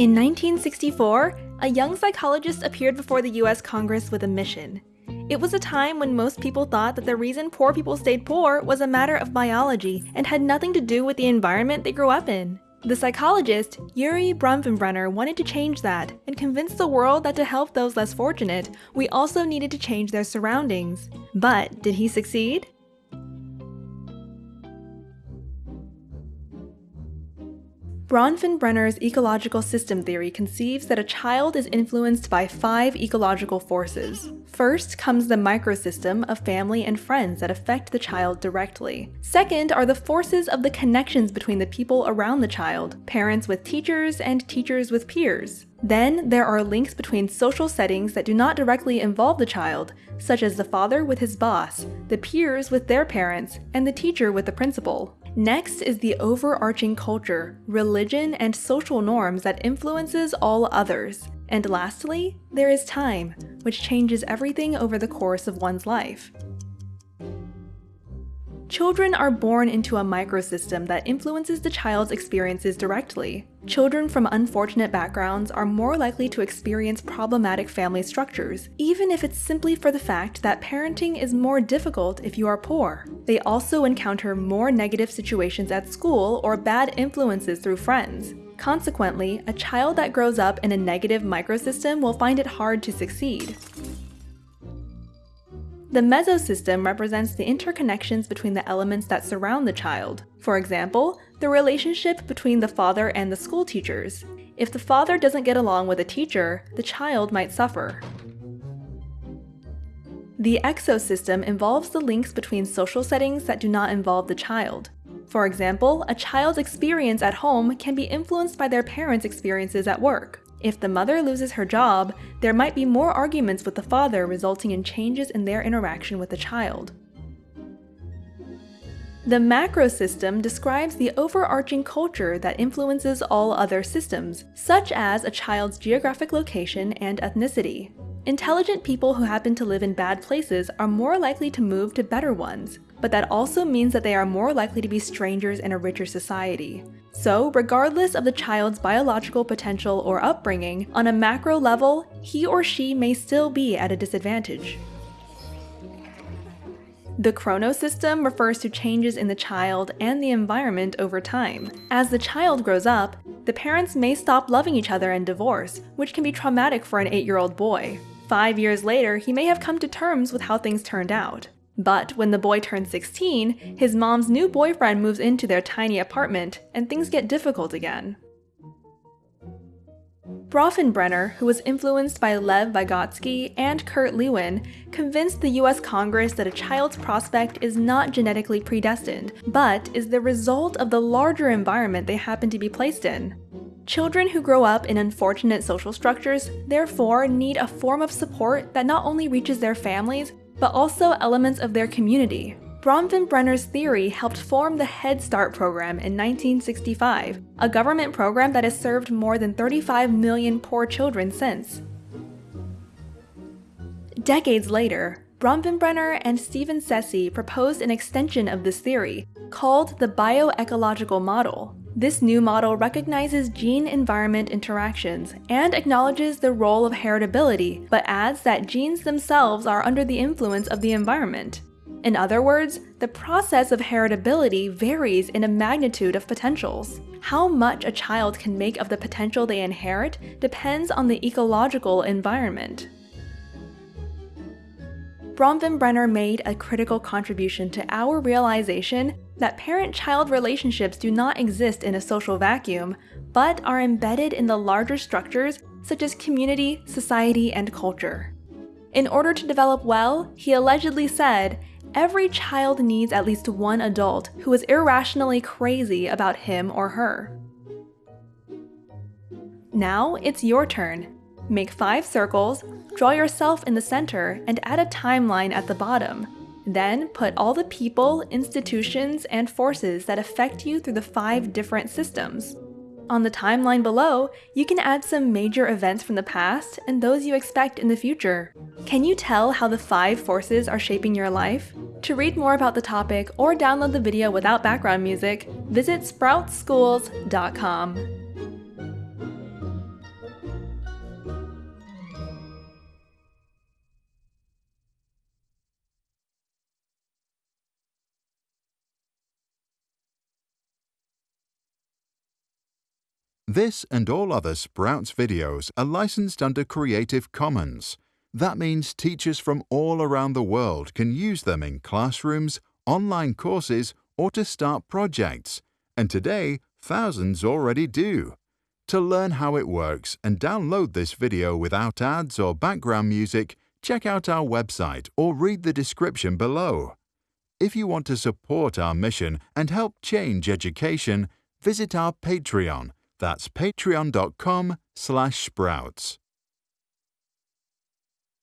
In 1964, a young psychologist appeared before the US Congress with a mission. It was a time when most people thought that the reason poor people stayed poor was a matter of biology and had nothing to do with the environment they grew up in. The psychologist, Urie Bronfenbrenner, wanted to change that and convince the world that to help those less fortunate, we also needed to change their surroundings. But did he succeed? Bronfenbrenner's ecological system theory conceives that a child is influenced by five ecological forces. First comes the microsystem of family and friends that affect the child directly. Second are the forces of the connections between the people around the child, parents with teachers and teachers with peers. Then there are links between social settings that do not directly involve the child, such as the father with his boss, the peers with their parents, and the teacher with the principal. Next is the overarching culture, religion, and social norms that influences all others. And lastly, there is time, which changes everything over the course of one's life. Children are born into a microsystem that influences the child's experiences directly. Children from unfortunate backgrounds are more likely to experience problematic family structures, even if it's simply for the fact that parenting is more difficult if you are poor. They also encounter more negative situations at school or bad influences through friends. Consequently, a child that grows up in a negative microsystem will find it hard to succeed. The mesosystem represents the interconnections between the elements that surround the child. For example, the relationship between the father and the school teachers. If the father doesn't get along with a teacher, the child might suffer. The exosystem involves the links between social settings that do not involve the child. For example, a child's experience at home can be influenced by their parents' experiences at work. If the mother loses her job, there might be more arguments with the father resulting in changes in their interaction with the child. The macro system describes the overarching culture that influences all other systems, such as a child's geographic location and ethnicity. Intelligent people who happen to live in bad places are more likely to move to better ones, but that also means that they are more likely to be strangers in a richer society. So, regardless of the child's biological potential or upbringing, on a macro level, he or she may still be at a disadvantage. The chronosystem refers to changes in the child and the environment over time. As the child grows up, the parents may stop loving each other and divorce, which can be traumatic for an 8-year-old boy. Five years later, he may have come to terms with how things turned out. But when the boy turns 16, his mom's new boyfriend moves into their tiny apartment, and things get difficult again. Bronfenbrenner, who was influenced by Lev Vygotsky and Kurt Lewin, convinced the US Congress that a child's prospect is not genetically predestined, but is the result of the larger environment they happen to be placed in. Children who grow up in unfortunate social structures therefore need a form of support that not only reaches their families, but also elements of their community. Bronfenbrenner's theory helped form the Head Start program in 1965, a government program that has served more than 35 million poor children since. Decades later, Bronfenbrenner and Stephen Ceci proposed an extension of this theory, called the bioecological model. This new model recognizes gene-environment interactions and acknowledges the role of heritability, but adds that genes themselves are under the influence of the environment. In other words, the process of heritability varies in a magnitude of potentials. How much a child can make of the potential they inherit depends on the ecological environment. Bronfenbrenner made a critical contribution to our realization that parent-child relationships do not exist in a social vacuum, but are embedded in the larger structures such as community, society, and culture. In order to develop well, he allegedly said, every child needs at least one adult who is irrationally crazy about him or her. Now it's your turn. Make five circles, draw yourself in the center, and add a timeline at the bottom. Then put all the people, institutions, and forces that affect you through the five different systems. On the timeline below, you can add some major events from the past and those you expect in the future. Can you tell how the five forces are shaping your life? To read more about the topic or download the video without background music, visit sproutsschools.com. This and all other Sprouts videos are licensed under Creative Commons. That means teachers from all around the world can use them in classrooms, online courses, or to start projects. And today, thousands already do. To learn how it works and download this video without ads or background music, check out our website or read the description below. If you want to support our mission and help change education, visit our Patreon. That's patreon.com slash sprouts.